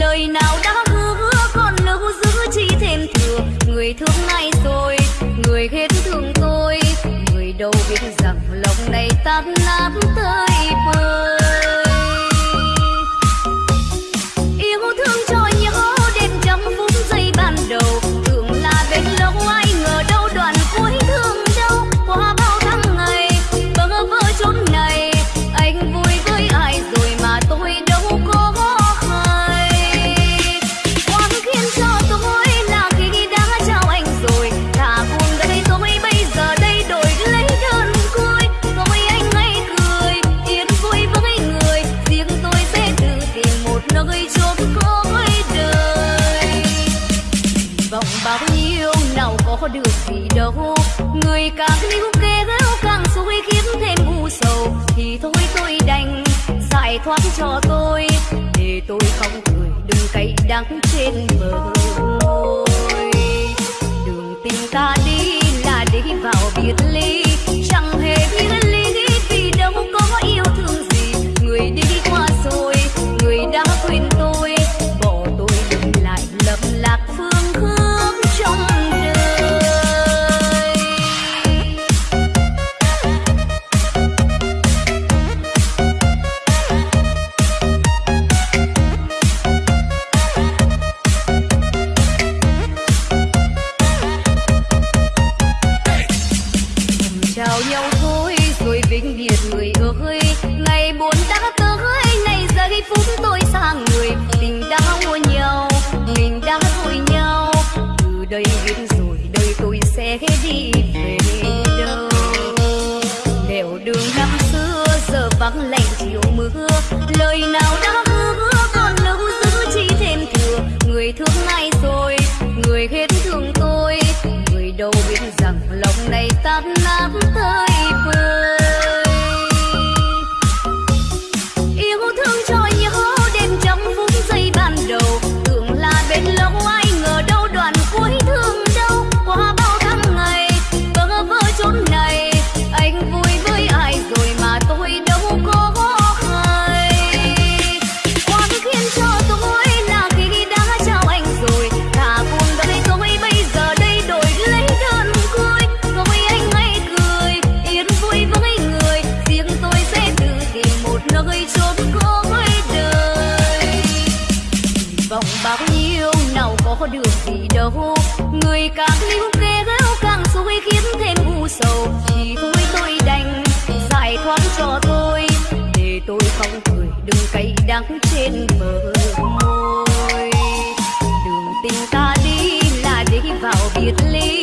lời nào đã hứa còn lưu giữ chi thêm thừa. Người thương nay rồi, người hết thương tôi. Người đâu biết rằng lòng này tan nát tơi bời. có được gì đâu. Người càng níu kê ghéo càng xui khiến thêm u sầu. Thì thôi tôi đành giải thoát cho tôi, để tôi không cười đừng cay đắng trên bờ môi. Đường tình ta đi là để vào biệt ly. đây biết rồi đây tôi sẽ đi về đâu? Nẻo đường năm xưa, giờ vắng lạnh chiều mưa, lời nào đã hứa còn lưu giữ chi thêm thừa? Người thương ai rồi? Người hết thương tôi. Người đâu biết rằng lòng này tan nát tới. đầu. Người càng níu kê gáo càng xui khiến thêm u sầu. Chỉ thôi tôi đành giải thoát cho tôi, để tôi không cười đừng cay đắng trên bờ môi. Đường tình ta đi là đi vào biệt ly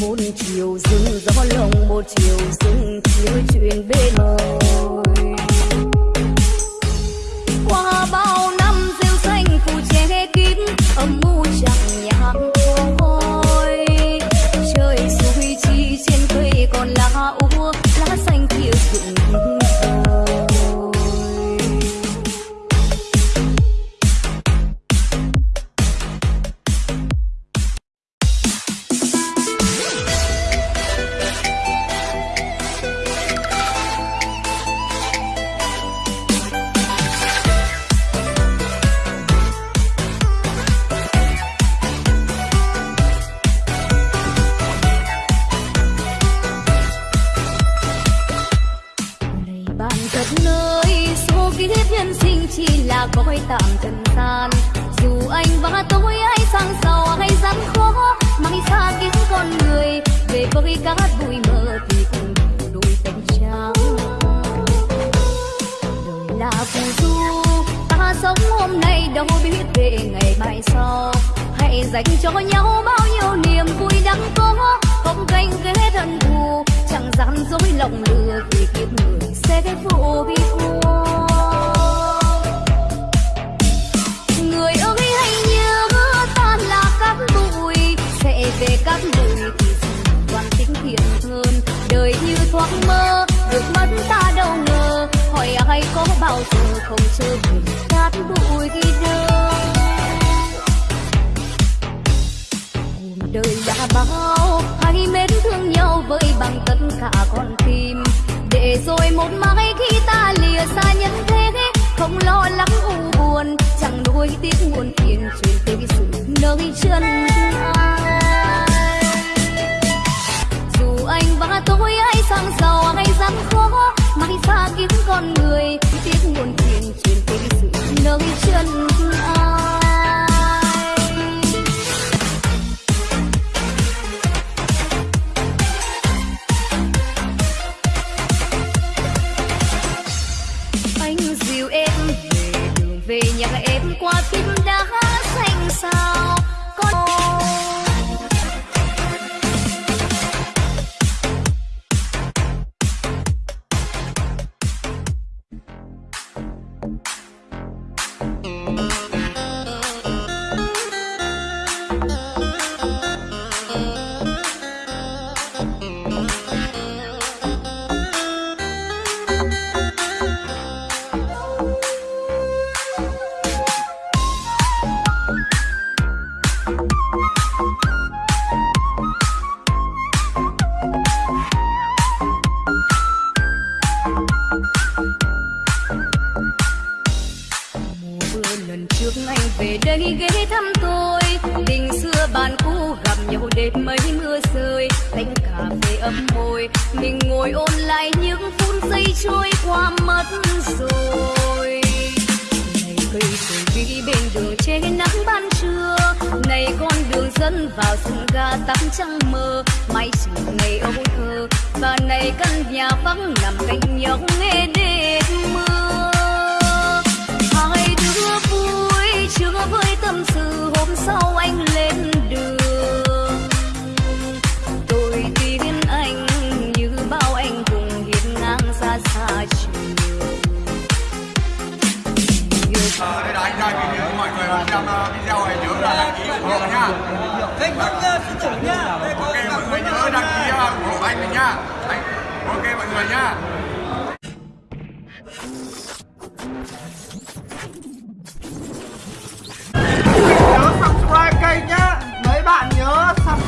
một chiều rừng gió lồng một chiều rừng chiếu chuyện bên màu con người, về với các bụi mơ thì cùng đôi tình trắng đời là phù du, ta sống hôm nay đâu biết về ngày mai sau. Hãy dành cho nhau bao nhiêu niềm vui đáng có, không ganh ghét thân thù, chẳng gian dối lòng lừa vì kiếp người. Không trở về cát bụi khi đâu đời đã bao hãy mến thương nhau với bằng tất cả con tim. Để rồi một mai khi ta lìa xa nhân thế, không lo lắng u buồn, chẳng nuối tiếc muôn phiền chuyện tới sự nơi chân ai nhà em ghé thăm tôi. Tình xưa bạn cũ gặp nhau đêm mấy mưa rơi. Tách cà phê ấm môi, mình ngồi ôn lại những phút giây trôi qua mất rồi. Này cây rồi đi bên đường che nắng ban trưa. Này con đường dẫn vào sân ga tắm trăng mơ. Mãi chiều ngày âu thơ, và này căn nhà vắng nằm cạnh nhau nghe đêm mưa. like mình nhá. Ok mọi người nhá. Nhớ subscribe kênh nhá. Mấy bạn nhớ subscribe